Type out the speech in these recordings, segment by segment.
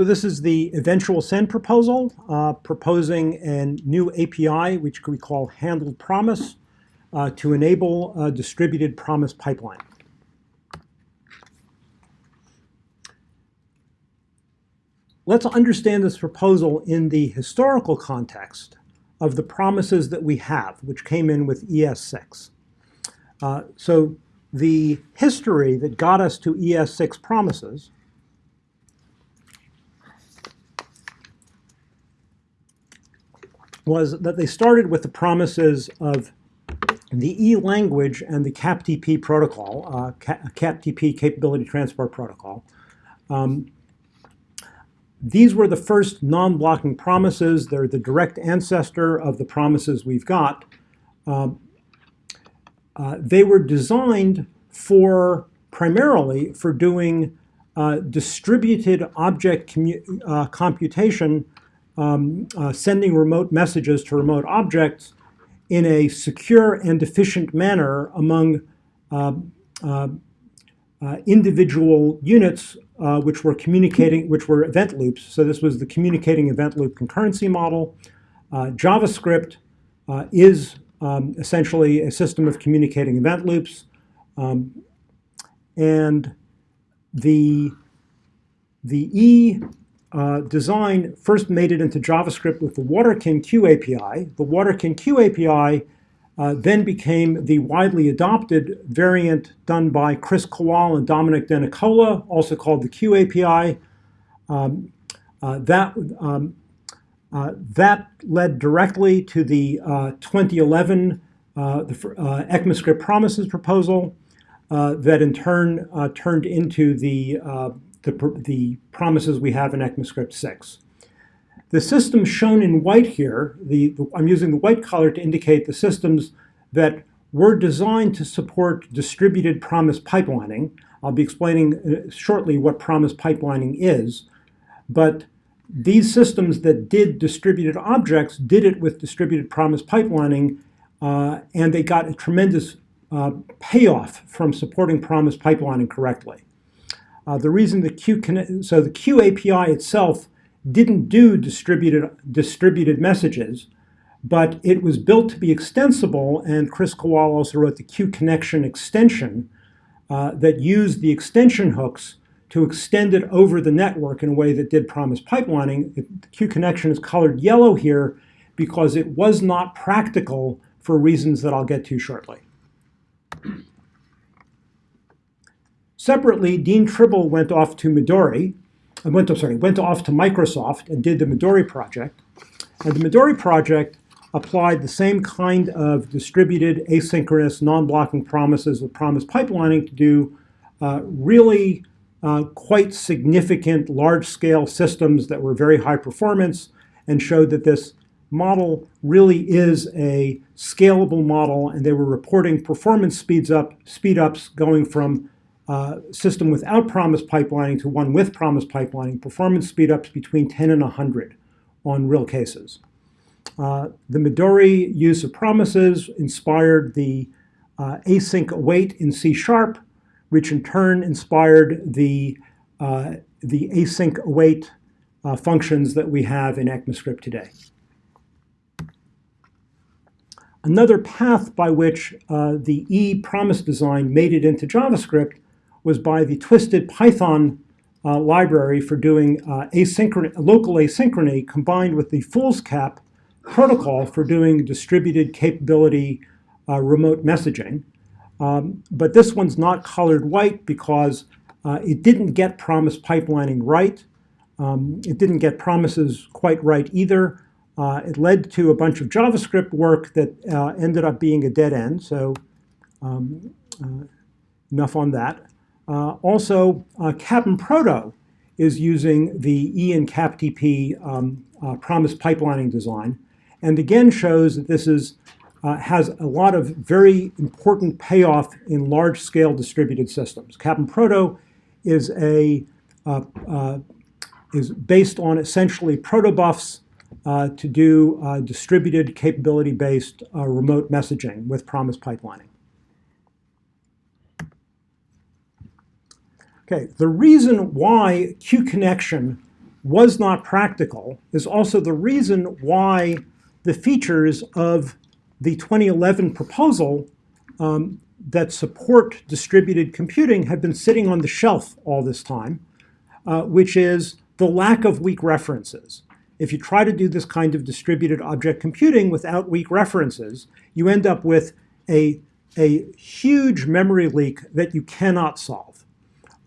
So this is the eventual send proposal, uh, proposing a new API, which we call handled promise, uh, to enable a distributed promise pipeline. Let's understand this proposal in the historical context of the promises that we have, which came in with ES6. Uh, so the history that got us to ES6 promises was that they started with the promises of the E language and the CAPTP protocol, uh, CAPTP Capability Transport Protocol. Um, these were the first non-blocking promises. They're the direct ancestor of the promises we've got. Um, uh, they were designed for primarily for doing uh, distributed object uh, computation um, uh, sending remote messages to remote objects in a secure and efficient manner among uh, uh, uh individual units uh, which were communicating, which were event loops. So this was the communicating event loop concurrency model. Uh, JavaScript is um, essentially a system of communicating event loops. Um, and the, the E uh, design first made it into JavaScript with the Waterken Q API. The Waterken Q API uh, then became the widely adopted variant done by Kris Kowal and Domenic Denicola, also called the Q API. Um, uh, that, um, uh, that led directly to the uh, 2011 uh, the, ECMAScript promises proposal that in turn turned into the the, the promises we have in ECMAScript 6. The systems shown in white here, the, the, I'm using the white color to indicate the systems that were designed to support distributed promise pipelining. I'll be explaining uh, shortly what promise pipelining is, but these systems that did distributed objects did it with distributed promise pipelining, uh, and they got a tremendous uh, payoff from supporting promise pipelining correctly. Uh, the reason the Q so the Q API itself didn't do distributed distributed messages, but it was built to be extensible, and Kris Kowal also wrote the Q connection extension uh, that used the extension hooks to extend it over the network in a way that did promise pipelining. The Q connection is colored yellow here because it was not practical for reasons that I'll get to shortly. Separately, Dean Tribble went off to Midori, uh, went sorry, went off to Microsoft and did the Midori project. And the Midori project applied the same kind of distributed asynchronous non-blocking promises with promise pipelining to do uh, really uh, quite significant large-scale systems that were very high performance and showed that this model really is a scalable model and they were reporting performance speeds up, speed ups going from uh, system without promise pipelining to one with promise pipelining, performance speedups between 10 and 100 on real cases. Uh, the Midori use of promises inspired the uh, async await in C sharp, which in turn inspired the, uh, the async await uh, functions that we have in ECMAScript today. Another path by which uh, the E promise design made it into JavaScript was by the Twisted Python uh, library for doing uh, asynchrony, local asynchrony combined with the Foolscap protocol for doing distributed capability uh, remote messaging. Um, but this one's not colored white because uh, it didn't get promise pipelining right. Um, it didn't get promises quite right either. Uh, it led to a bunch of JavaScript work that uh, ended up being a dead end. So um, enough on that. Uh, also, uh, Cap'n Proto is using the E and CapTP um, uh, promise pipelining design, and again shows that this is uh, has a lot of very important payoff in large-scale distributed systems. Cap'n Proto is a uh, uh, is based on essentially protobufs to do distributed capability-based remote messaging with promise pipelining. Okay, the reason why Q connection was not practical is also the reason why the features of the 2011 proposal um, that support distributed computing have been sitting on the shelf all this time, uh, which is the lack of weak references. If you try to do this kind of distributed object computing without weak references, you end up with a, a huge memory leak that you cannot solve.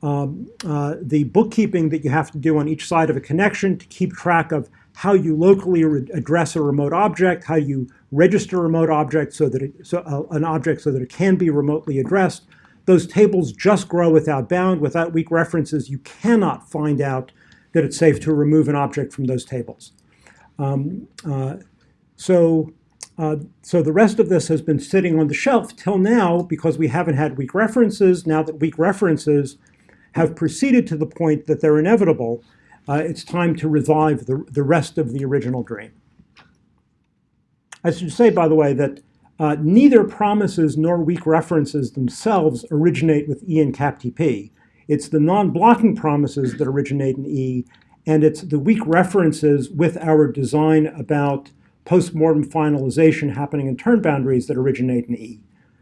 Um, uh, the bookkeeping that you have to do on each side of a connection to keep track of how you locally address a remote object, how you register a remote object so that it, so, uh, an object so that it can be remotely addressed. Those tables just grow without bound. Without weak references, you cannot find out that it's safe to remove an object from those tables. Um, uh, so, uh, so the rest of this has been sitting on the shelf till now because we haven't had weak references. Now that weak references have proceeded to the point that they're inevitable, uh, it's time to revive the, the rest of the original dream. I should say, by the way, that uh, neither promises nor weak references themselves originate with E and CAPTP. It's the non-blocking promises that originate in E, and it's the weak references with our design about post-mortem finalization happening in turn boundaries that originate in E.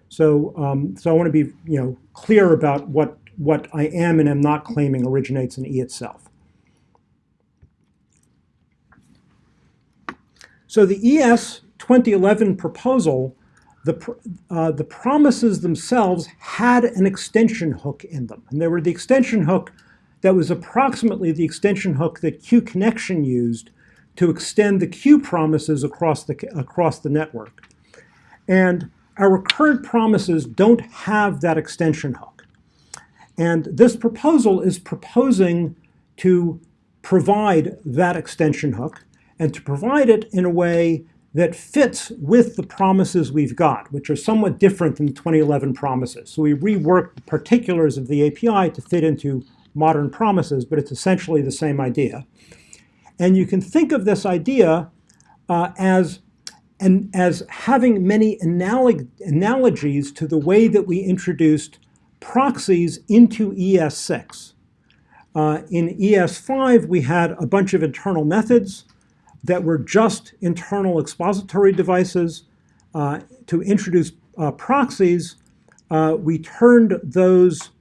So, um, so I want to be you know, clear about what, what I am and am not claiming originates in E itself. So the ES 2011 proposal, the, uh, the promises themselves had an extension hook in them. And they were the extension hook that was approximately the extension hook that Q Connection used to extend the Q promises across the, across the network. And our current promises don't have that extension hook. And this proposal is proposing to provide that extension hook and to provide it in a way that fits with the promises we've got, which are somewhat different than the 2011 promises. So we reworked the particulars of the API to fit into modern promises, but it's essentially the same idea. And you can think of this idea uh, as, an, as having many analog analogies to the way that we introduced proxies into ES6. Uh, in ES5, we had a bunch of internal methods that were just internal expository devices. Uh, to introduce uh, proxies, uh, we turned those,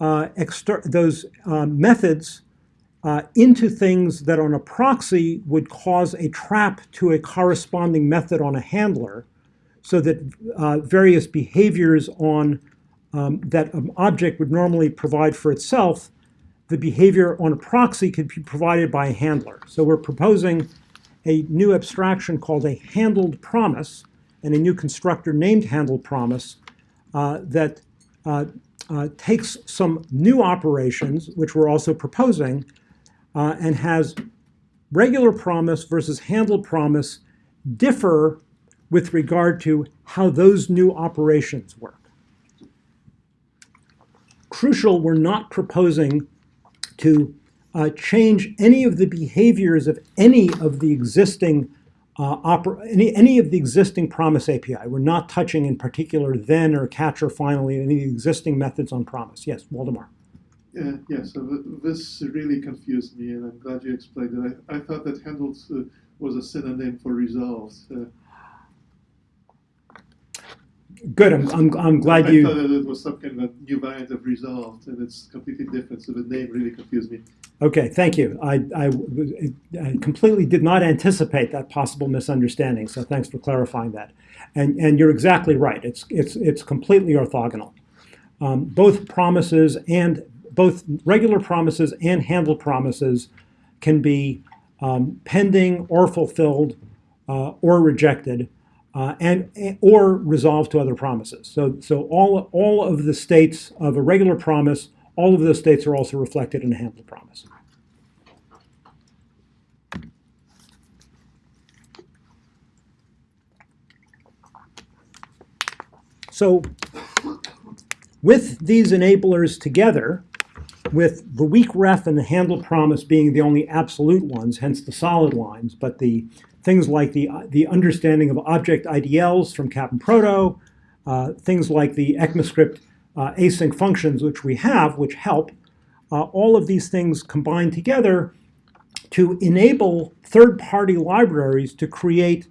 uh, those uh, methods into things that on a proxy would cause a trap to a corresponding method on a handler so that various behaviors on um, that an object would normally provide for itself, the behavior on a proxy could be provided by a handler. So we're proposing a new abstraction called a handled promise and a new constructor named handled promise uh, that uh, uh, takes some new operations, which we're also proposing, uh, and has regular promise versus handled promise differ with regard to how those new operations work. Crucial, we're not proposing to uh, change any of the behaviors of any of the existing uh, any, any of the existing promise API. We're not touching in particular then or catch or finally any existing methods on promise. Yes, Waldemar. Yeah, yeah, so th this really confused me, and I'm glad you explained it. I, I thought that handled uh, was a synonym for resolved. Good. I'm, I'm, I'm glad I you. I thought that it was some kind of new variant of resolved, and it's completely different. So the name really confused me. Okay, thank you. I, I, I, completely did not anticipate that possible misunderstanding, so thanks for clarifying that. And, and you're exactly right. It's, it's, it's completely orthogonal. Um, both promises and both regular promises and handled promises can be um, pending or fulfilled uh, or rejected uh, and or resolved to other promises. So, so all, all of the states of a regular promise all of those states are also reflected in a handled promise. So with these enablers together, with the weak ref and the handle promise being the only absolute ones, hence the solid lines, but the things like the, the understanding of object IDLs from Cap'n Proto, uh, things like the ECMAScript uh, async functions, which we have, which help, uh, all of these things combined together to enable third-party libraries to create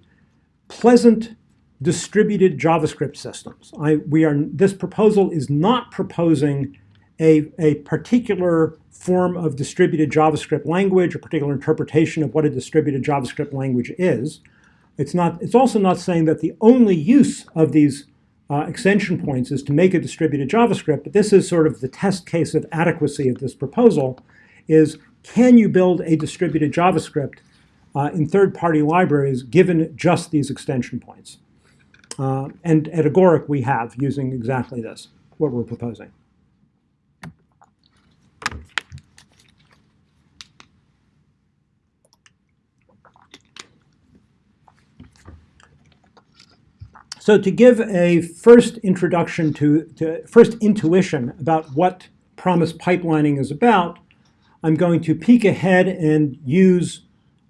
pleasant distributed JavaScript systems. I, we are, this proposal is not proposing a, a particular form of distributed JavaScript language, a particular interpretation of what a distributed JavaScript language is. It's, not, it's also not saying that the only use of these uh, extension points is to make a distributed JavaScript, but this is sort of the test case of adequacy of this proposal, is can you build a distributed JavaScript uh, in third-party libraries given just these extension points? Uh, and at Agoric, we have using exactly this, what we're proposing. So to give a first introduction to, to, first intuition about what promise pipelining is about, I'm going to peek ahead and use,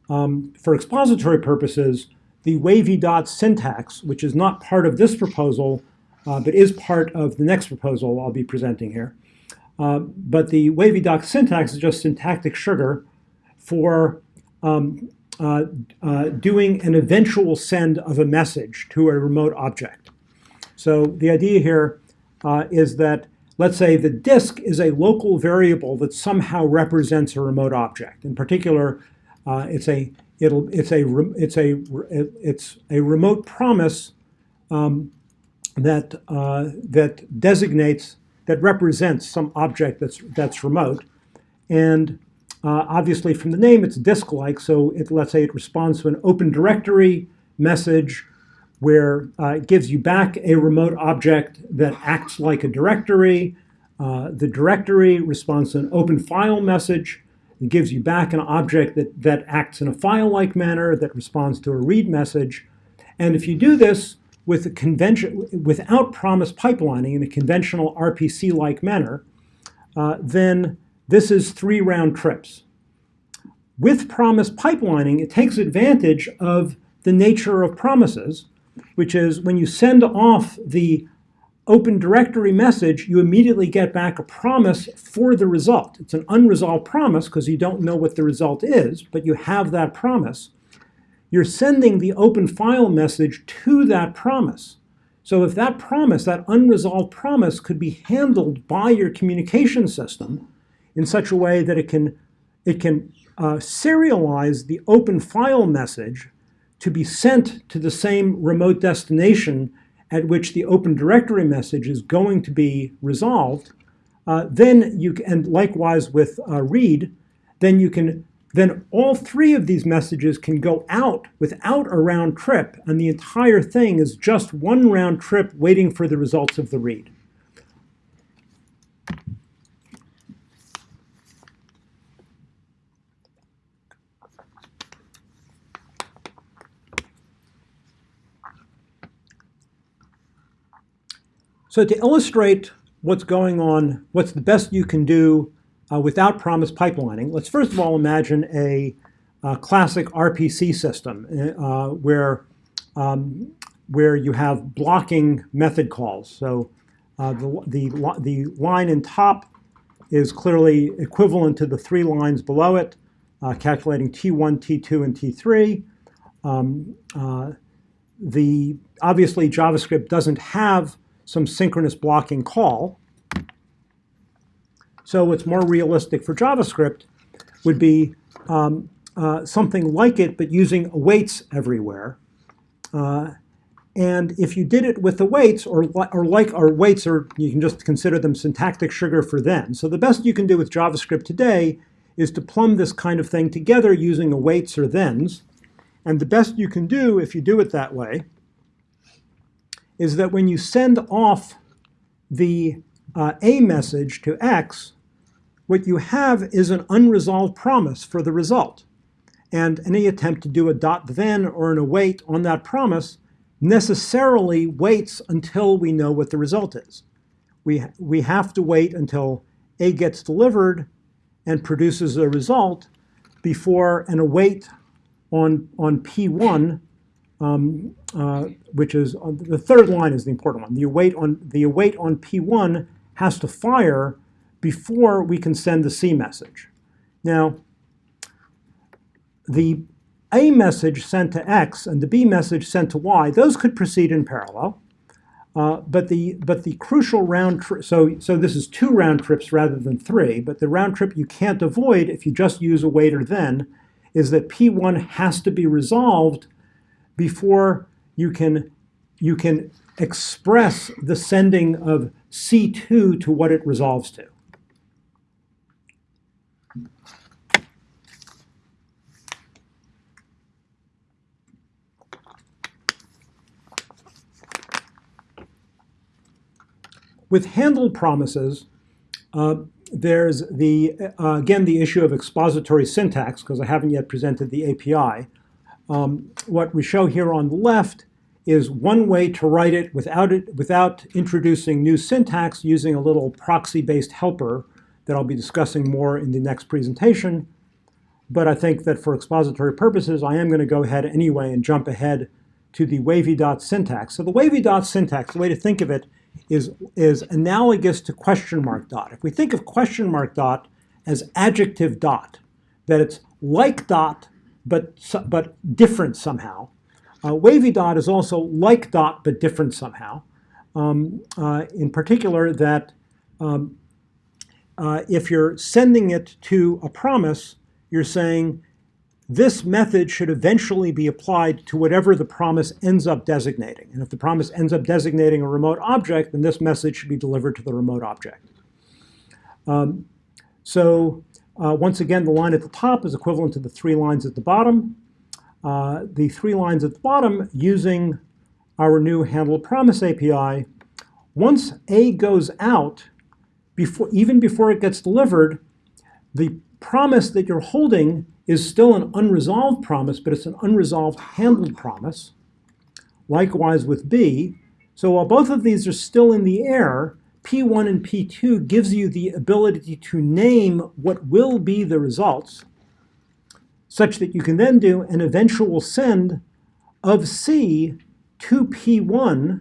um, for expository purposes, the wavy dot syntax, which is not part of this proposal, uh, but is part of the next proposal I'll be presenting here. Uh, but the wavy dot syntax is just syntactic sugar for um, uh, uh, doing an eventual send of a message to a remote object. So the idea here uh, is that, let's say the disk is a local variable that somehow represents a remote object. In particular, uh, it's a it'll it's a it's a it's a remote promise um, that uh, that designates that represents some object that's that's remote, and uh, obviously, from the name, it's disk-like, so it, let's say it responds to an open directory message where uh, it gives you back a remote object that acts like a directory. Uh, the directory responds to an open file message. It gives you back an object that, that acts in a file-like manner that responds to a read message. And if you do this with a convention, without promise pipelining in a conventional RPC-like manner, uh, then this is three round trips. With promise pipelining, it takes advantage of the nature of promises, which is when you send off the open directory message, you immediately get back a promise for the result. It's an unresolved promise because you don't know what the result is, but you have that promise. You're sending the open file message to that promise. So if that promise, that unresolved promise, could be handled by your communication system, in such a way that it can, it can uh, serialize the open file message to be sent to the same remote destination at which the open directory message is going to be resolved, uh, then you and likewise with uh, read, then you can then all three of these messages can go out without a round trip, and the entire thing is just one round trip waiting for the results of the read. So to illustrate what's going on, what's the best you can do uh, without promise pipelining, let's first of all imagine a, classic RPC system uh, where, um, where you have blocking method calls. So uh, the, the, the line in top is clearly equivalent to the three lines below it, uh, calculating T1, T2, and T3. Um, uh, the, obviously, JavaScript doesn't have some synchronous blocking call. So what's more realistic for JavaScript would be um, uh, something like it, but using awaits everywhere. Uh, and if you did it with the awaits, or, or like our awaits, or you can just consider them syntactic sugar for then. So the best you can do with JavaScript today is to plumb this kind of thing together using awaits or thens. And the best you can do if you do it that way is that when you send off the uh, A message to X, what you have is an unresolved promise for the result. And any attempt to do a dot then or an await on that promise necessarily waits until we know what the result is. We, we have to wait until A gets delivered and produces a result before an await on, on P1 um, uh, which is uh, the third line is the important one. The await on the await on P1 has to fire before we can send the C message. Now, the A message sent to X and the B message sent to Y, those could proceed in parallel. Uh, but the but the crucial round trip, so so this is two round trips rather than three. But the round trip you can't avoid if you just use a wait or then, is that P1 has to be resolved before you can you can express the sending of C2 to what it resolves to. With handled promises, uh, there's the, uh, again, the issue of expository syntax, because I haven't yet presented the API. Um, what we show here on the left is one way to write it without, it, without introducing new syntax using a little proxy-based helper that I'll be discussing more in the next presentation. But I think that for expository purposes, I am going to go ahead anyway and jump ahead to the wavy dot syntax. So the wavy dot syntax, the way to think of it is, is analogous to question mark dot. If we think of question mark dot as adjective dot, that it's like dot, but, but different somehow, uh, wavy dot is also like dot, but different somehow. Um, uh, in particular, that um, uh, if you're sending it to a promise, you're saying this method should eventually be applied to whatever the promise ends up designating. And if the promise ends up designating a remote object, then this message should be delivered to the remote object. Um, so uh, once again, the line at the top is equivalent to the three lines at the bottom. Uh, the three lines at the bottom using our new handle promise API, once A goes out, before, even before it gets delivered, the promise that you're holding is still an unresolved promise, but it's an unresolved handled promise. Likewise with B. So while both of these are still in the air, P1 and P2 gives you the ability to name what will be the results, such that you can then do an eventual send of C to P1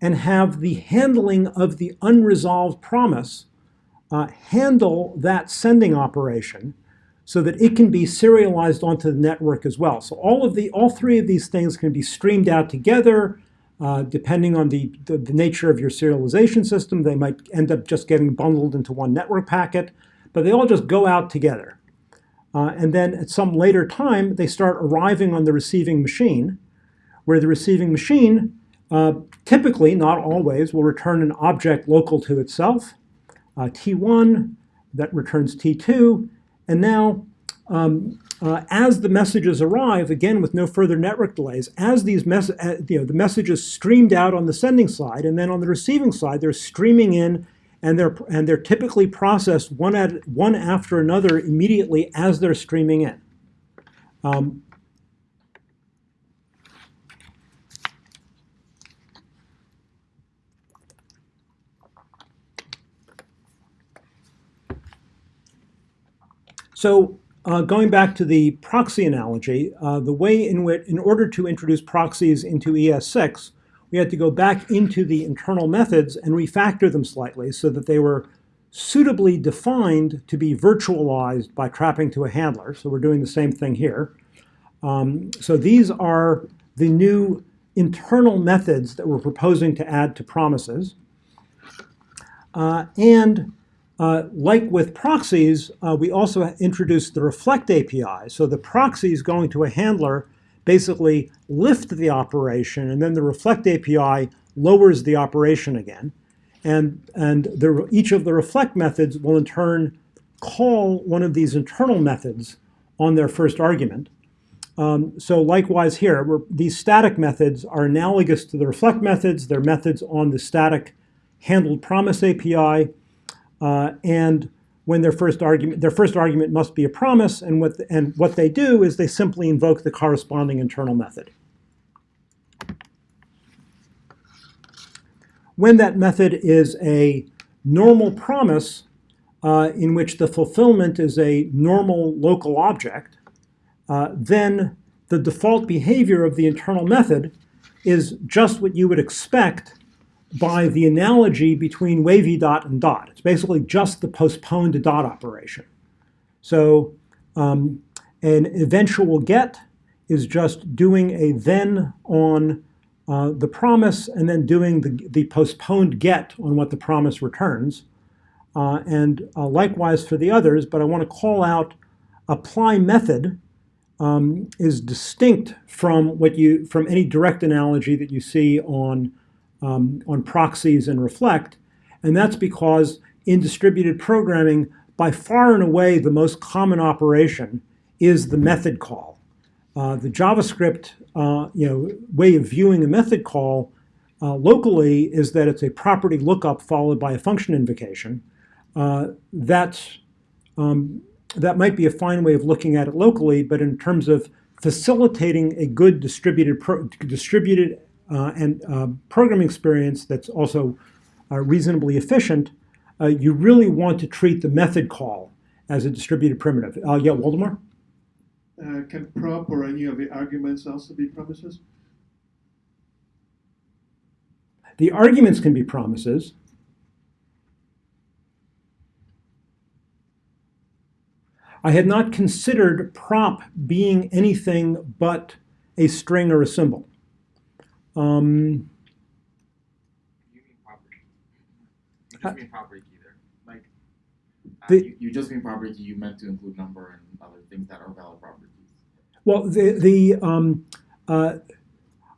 and have the handling of the unresolved promise uh, handle that sending operation so that it can be serialized onto the network as well. So all of the, all three of these things can be streamed out together. Uh, depending on the, the, the, nature of your serialization system, they might end up just getting bundled into one network packet, but they all just go out together. Uh, and then at some later time, they start arriving on the receiving machine, where the receiving machine uh, typically, not always, will return an object local to itself, uh, T1, that returns T2, and now, um, uh, as the messages arrive, again with no further network delays, as these mes uh, you know, the messages streamed out on the sending side, and then on the receiving side, they're streaming in, and they're and they're typically processed one at one after another immediately as they're streaming in. Um, So uh, going back to the proxy analogy, uh, the way in which, in order to introduce proxies into ES6, we had to go back into the internal methods and refactor them slightly so that they were suitably defined to be virtualized by trapping to a handler. So we're doing the same thing here. Um, so these are the new internal methods that we're proposing to add to promises. Uh, and uh, like with proxies, uh, we also introduced the reflect API. So the proxies going to a handler basically lift the operation, and then the reflect API lowers the operation again. And, and the, each of the reflect methods will in turn call one of these internal methods on their first argument. Um, so likewise here, these static methods are analogous to the reflect methods. They're methods on the static handled promise API. Uh, and when their first argument, their first argument must be a promise, and what, the, and what they do is they simply invoke the corresponding internal method. When that method is a normal promise uh, in which the fulfillment is a normal local object, uh, then the default behavior of the internal method is just what you would expect by the analogy between wavy dot and dot. It's basically just the postponed dot operation. So, um, An eventual get is just doing a then on uh, the promise and then doing the, the postponed get on what the promise returns. Uh, and uh, likewise for the others, but I want to call out apply method um, is distinct from what you from any direct analogy that you see on um, on proxies and reflect, and that's because in distributed programming, by far and away the most common operation is the method call. Uh, the JavaScript uh, you know, way of viewing a method call uh, locally is that it's a property lookup followed by a function invocation. Uh, that's, um, that might be a fine way of looking at it locally, but in terms of facilitating a good distributed, distributed and uh, programming experience that's also reasonably efficient, you really want to treat the method call as a distributed primitive. yeah, Waldemar? Uh, can prop or any of the arguments also be promises? The arguments can be promises. I had not considered prop being anything but a string or a symbol. Um, you mean property. You just mean property key there. Like, uh, The- you, you just mean property key, you meant to include number and other things that are valid properties. Well, the, the um, uh,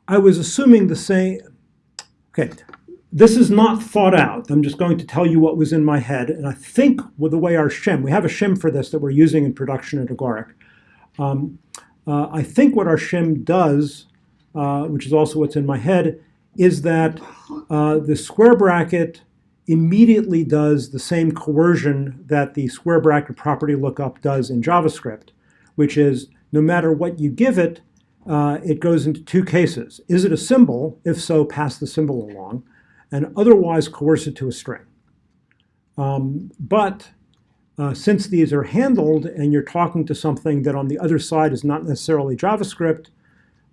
I was assuming the same. Okay, this is not thought out. I'm just going to tell you what was in my head, and I think with the way our shim, we have a shim for this that we're using in production at Agoric. Um, uh, I think what our shim does, uh, which is also what's in my head, is that uh, the square bracket immediately does the same coercion that the square bracket property lookup does in JavaScript, which is no matter what you give it, uh, it goes into two cases. Is it a symbol? If so, pass the symbol along, and otherwise coerce it to a string. Um, but uh, since these are handled and you're talking to something that on the other side is not necessarily JavaScript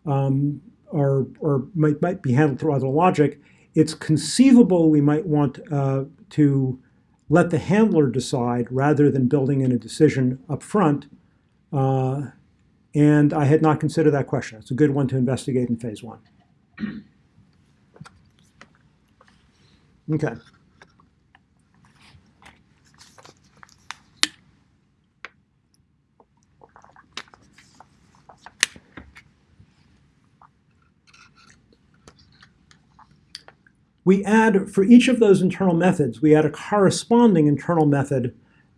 um, or, or might, might be handled through other logic, it's conceivable we might want uh, to let the handler decide rather than building in a decision up front uh, and I had not considered that question. It's a good one to investigate in phase one. Okay. We add, for each of those internal methods, we add a corresponding internal method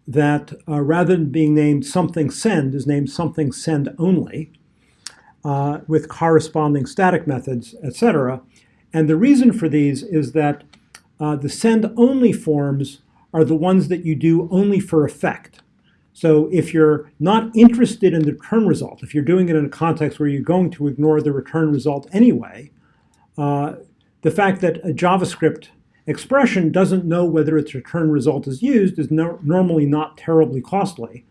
that uh, rather than being named something send is named something send only uh, with corresponding static methods, etc. And the reason for these is that uh, the send only forms are the ones that you do only for effect. So if you're not interested in the return result, if you're doing it in a context where you're going to ignore the return result anyway, uh, the fact that a JavaScript expression doesn't know whether its return result is used is no, normally not terribly costly.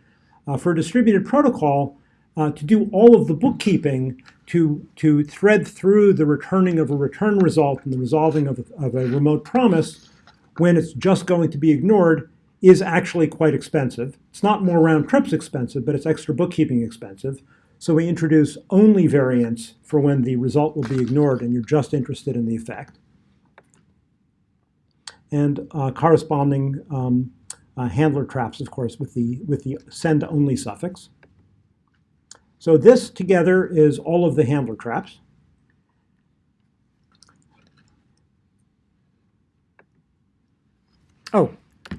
Uh, for a distributed protocol, uh, to do all of the bookkeeping to, to thread through the returning of a return result and the resolving of a, of a remote promise when it's just going to be ignored is actually quite expensive. It's not more round trips expensive, but it's extra bookkeeping expensive. So we introduce only variants for when the result will be ignored and you're just interested in the effect and uh, corresponding um, uh, handler traps, of course, with the, with the send-only suffix. So this together is all of the handler traps. Oh,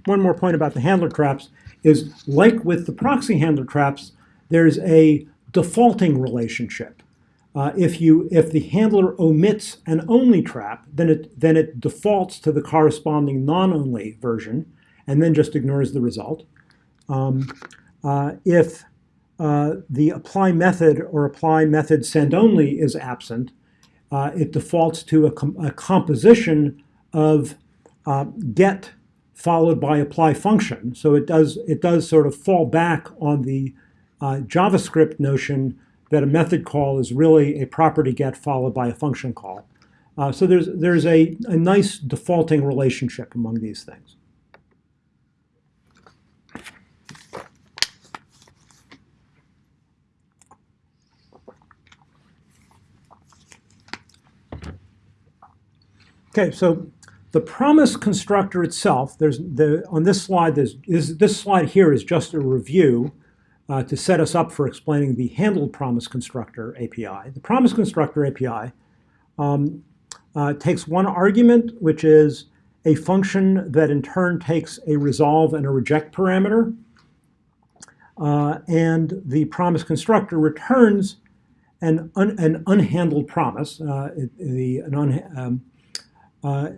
one more point about the handler traps is like with the proxy handler traps, there's a defaulting relationship. Uh, if you if the handler omits an only trap, then it then it defaults to the corresponding non-only version, and then just ignores the result. Um, uh, if uh, the apply method or apply method send only is absent, uh, it defaults to a, com a composition of uh, get followed by apply function. So it does it does sort of fall back on the uh, JavaScript notion that a method call is really a property get followed by a function call. Uh, so there's, there's a, a nice defaulting relationship among these things. Okay, so the promise constructor itself, there's the, on this slide, there's, is, this slide here is just a review uh, to set us up for explaining the handled promise constructor API. The promise constructor API um, uh, takes one argument, which is a function that in turn takes a resolve and a reject parameter. Uh, and the promise constructor returns an, un, an unhandled promise, uh, the, an un, um, uh,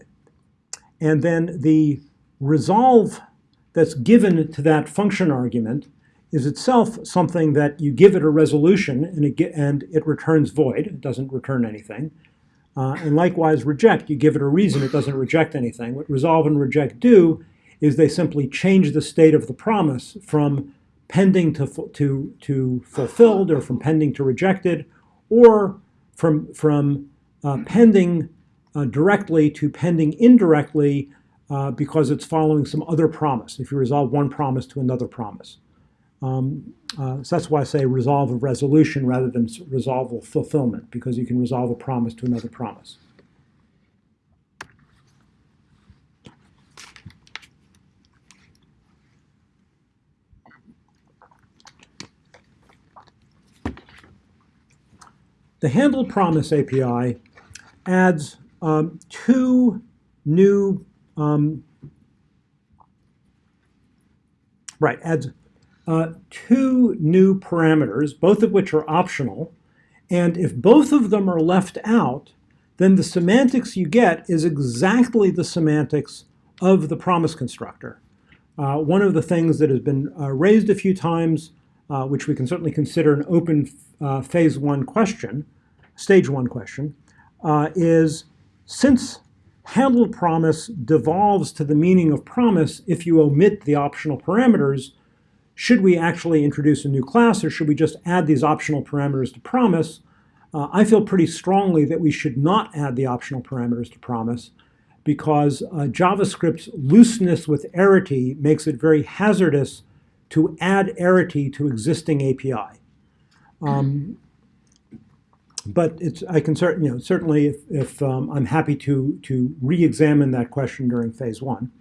and then the resolve that's given to that function argument is itself something that you give it a resolution and it, ge- and it returns void. It doesn't return anything. Uh, and likewise, reject, you give it a reason, it doesn't reject anything. What resolve and reject do is they simply change the state of the promise from pending to, to, to fulfilled or from pending to rejected or from, from uh, pending uh, directly to pending indirectly uh, because it's following some other promise, if you resolve one promise to another promise. Um, uh, so that's why I say resolve of resolution rather than resolve of fulfillment, because you can resolve a promise to another promise. The handle promise API adds um, two new, um, right, adds uh, two new parameters, both of which are optional. And if both of them are left out, then the semantics you get is exactly the semantics of the promise constructor. Uh, one of the things that has been uh, raised a few times, uh, which we can certainly consider an open uh, phase one question, stage one question, uh, is since handled promise devolves to the meaning of promise if you omit the optional parameters, should we actually introduce a new class or should we just add these optional parameters to promise? Uh, I feel pretty strongly that we should not add the optional parameters to promise because uh, JavaScript's looseness with arity makes it very hazardous to add arity to existing API. Um, but it's, I can certain, you know, certainly if, if um, I'm happy to, to re-examine that question during phase one.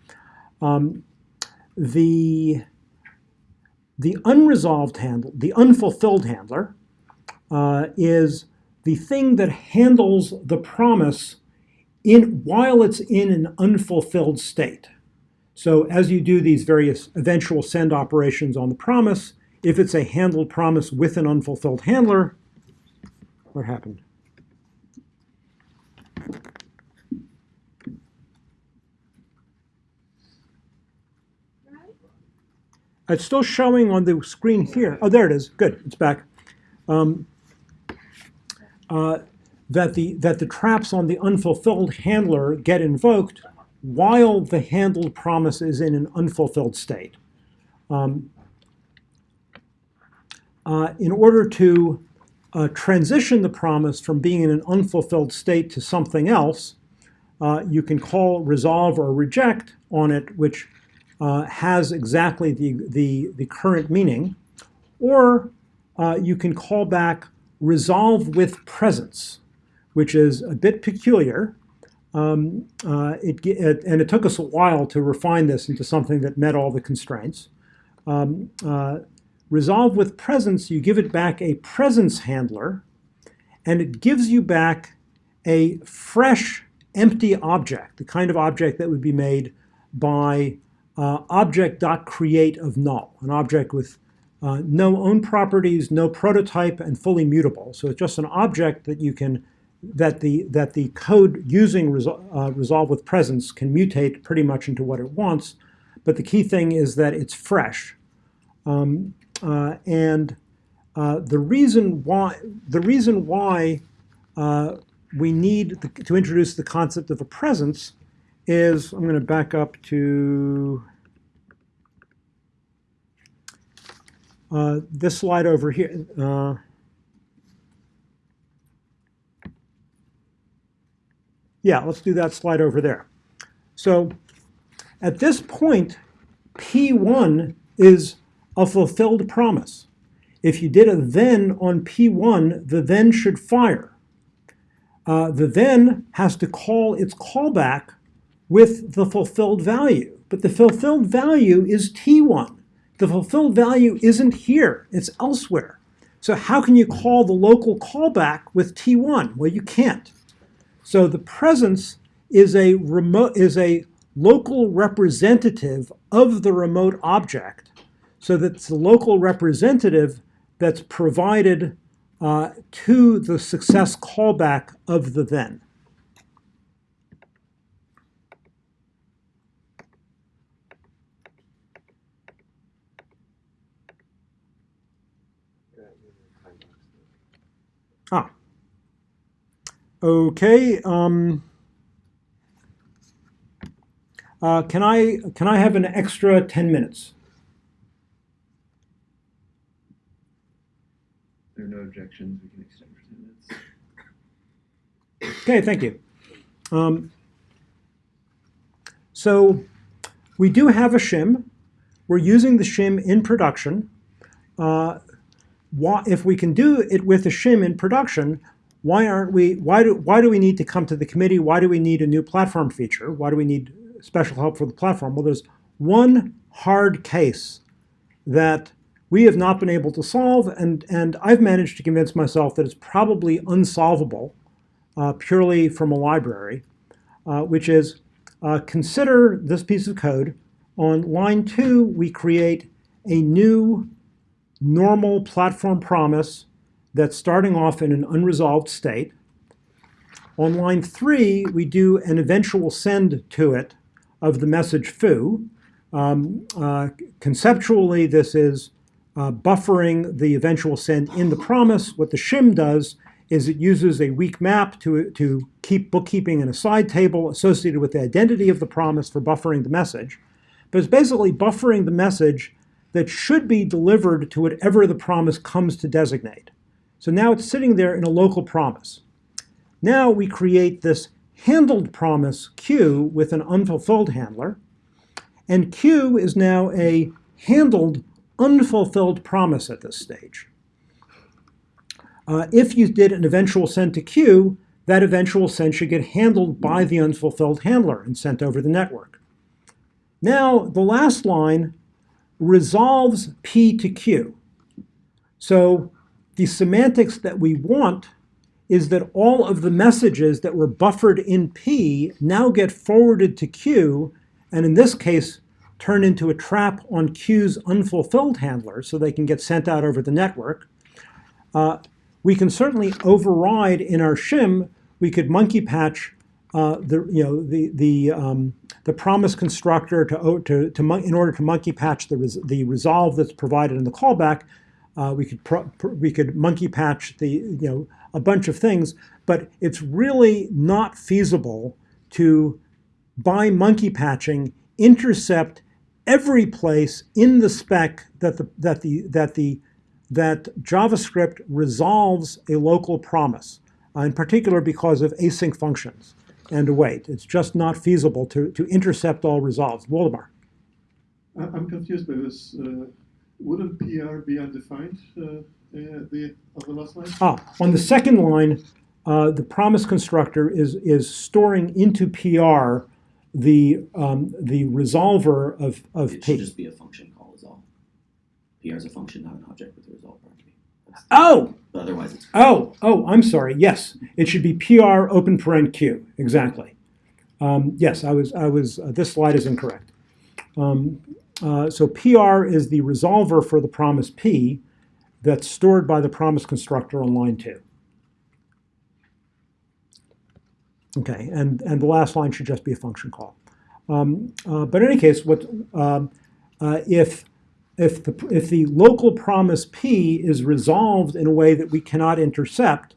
Um, the, the unresolved handle, the unfulfilled handler, uh, is the thing that handles the promise in, while it's in an unfulfilled state. So as you do these various eventual send operations on the promise, if it's a handled promise with an unfulfilled handler, what happened? It's still showing on the screen here. Oh, there it is. Good, it's back. Um, uh, that the that the traps on the unfulfilled handler get invoked while the handled promise is in an unfulfilled state. Um, uh, in order to uh, transition the promise from being in an unfulfilled state to something else, uh, you can call resolve or reject on it, which uh, has exactly the, the, the current meaning, or uh, you can call back resolve with presence, which is a bit peculiar. Um, uh, it, it- and it took us a while to refine this into something that met all the constraints. Um, uh, resolve with presence, you give it back a presence handler, and it gives you back a fresh, empty object, the kind of object that would be made by uh, object.create of null, an object with uh, no own properties, no prototype, and fully mutable. So it's just an object that you can that the that the code using resol- uh, resolve with presence can mutate pretty much into what it wants. But the key thing is that it's fresh. Um, uh, and uh, the reason why the reason why uh, we need the, to introduce the concept of a presence is I'm going to back up to uh, this slide over here. Uh, yeah, let's do that slide over there. So at this point, P1 is a fulfilled promise. If you did a then on P1, the then should fire. uh, the then has to call its callback with the fulfilled value. But the fulfilled value is T1. The fulfilled value isn't here, it's elsewhere. So how can you call the local callback with T1? Well, you can't. So the presence is a remote is a local representative of the remote object. So that's the local representative that's provided uh, to the success callback of the then. Ah. Okay. Um, uh, can I can I have an extra 10 minutes? There are no objections, we can extend for ten minutes. Okay, thank you. Um, so we do have a shim. We're using the shim in production. Uh, why, if we can do it with a shim in production, why aren't we? Why do why do we need to come to the committee? Why do we need a new platform feature? Why do we need special help for the platform? Well, there's one hard case that we have not been able to solve, and and I've managed to convince myself that it's probably unsolvable uh, purely from a library, uh, which is uh, consider this piece of code. On line two, we create a new normal platform promise that's starting off in an unresolved state. On line three, we do an eventual send to it of the message foo. Um, uh, conceptually, this is uh, buffering the eventual send in the promise. What the shim does is it uses a weak map to, to keep bookkeeping in a side table associated with the identity of the promise for buffering the message. But it's basically buffering the message that should be delivered to whatever the promise comes to designate. So now it's sitting there in a local promise. Now we create this handled promise Q with an unfulfilled handler. And Q is now a handled unfulfilled promise at this stage. Uh, if you did an eventual send to Q, that eventual send should get handled by the unfulfilled handler and sent over the network. Now, the last line resolves P to Q. So the semantics that we want is that all of the messages that were buffered in P now get forwarded to Q, and in this case, turn into a trap on Q's unfulfilled handler so they can get sent out over the network. Uh, we can certainly override in our shim, we could monkey patch uh, the, you know, the, the, um, the promise constructor to, to, to in order to monkey patch the, res the resolve that's provided in the callback. Uh, we could we could monkey patch the you know a bunch of things, but it's really not feasible to by monkey patching intercept every place in the spec that the that the that the that JavaScript resolves a local promise, uh, in particular because of async functions and await. It's just not feasible to, to intercept all resolves. Waldemar. I- I'm confused by this. Uh, Wouldn't PR be undefined, uh, uh, the, of the last line? Ah, on the second line, uh, the promise constructor is, is storing into PR the, um, the resolver of, of It should just be a function call is all. PR is a function, not an object with a resolve property. That's- Oh, otherwise, it's oh, oh, I'm sorry. Yes, it should be PR open paren Q, exactly. Um, yes, I was, I was, uh, this slide is incorrect. Um, uh, so PR is the resolver for the promise P that's stored by the promise constructor on line two. Okay, and, and the last line should just be a function call. Um, uh, but in any case, what um, uh, if if the if the local promise P is resolved in a way that we cannot intercept,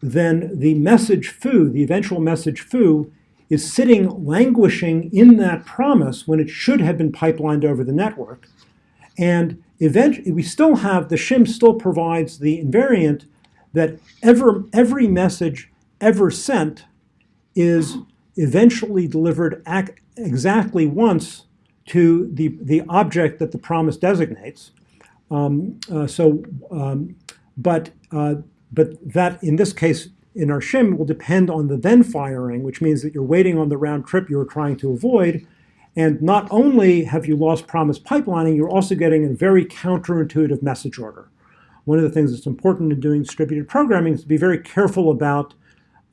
then the message foo, the eventual message foo, is sitting languishing in that promise when it should have been pipelined over the network. And eventually, we still have the shim still provides the invariant that ever every message ever sent is eventually delivered exactly once to the, the object that the promise designates. Um, uh, so, um, but, uh, but that in this case in our shim will depend on the then firing, which means that you're waiting on the round trip you were trying to avoid. And not only have you lost promise pipelining, you're also getting a very counterintuitive message order. One of the things that's important in doing distributed programming is to be very careful about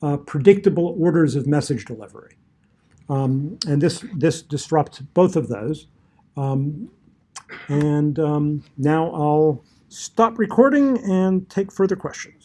uh, predictable orders of message delivery. Um, and this, this disrupts both of those. Um, and um, now I'll stop recording and take further questions.